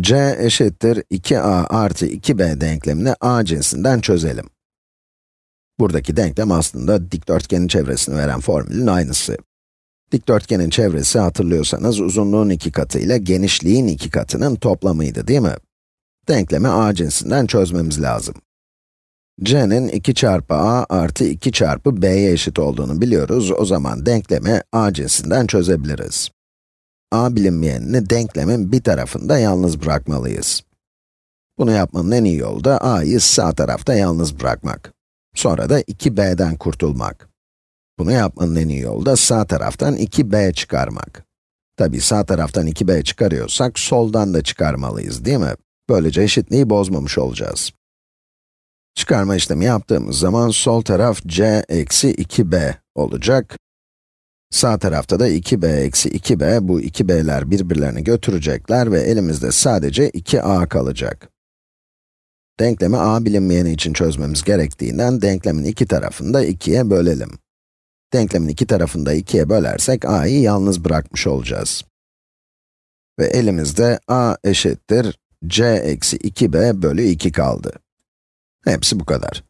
c eşittir 2a artı 2b denklemini a cinsinden çözelim. Buradaki denklem aslında dikdörtgenin çevresini veren formülün aynısı. Dikdörtgenin çevresi hatırlıyorsanız uzunluğun iki katı ile genişliğin iki katının toplamıydı değil mi? Denklemi a cinsinden çözmemiz lazım. c'nin 2 çarpı a artı 2 çarpı b'ye eşit olduğunu biliyoruz. O zaman denklemi a cinsinden çözebiliriz. A bilinmeyenini denklemin bir tarafında yalnız bırakmalıyız. Bunu yapmanın en iyi yolu da a'yı sağ tarafta yalnız bırakmak. Sonra da 2b'den kurtulmak. Bunu yapmanın en iyi yolu da sağ taraftan 2b çıkarmak. Tabi sağ taraftan 2b çıkarıyorsak, soldan da çıkarmalıyız değil mi? Böylece eşitliği bozmamış olacağız. Çıkarma işlemi yaptığımız zaman sol taraf c eksi 2b olacak. Sağ tarafta da 2b eksi 2b, bu 2b'ler birbirlerini götürecekler ve elimizde sadece 2a kalacak. Denklemi a bilinmeyeni için çözmemiz gerektiğinden denklemin iki tarafını da 2'ye bölelim. Denklemin iki tarafını da 2'ye bölersek a'yı yalnız bırakmış olacağız. Ve elimizde a eşittir c eksi 2b bölü 2 kaldı. Hepsi bu kadar.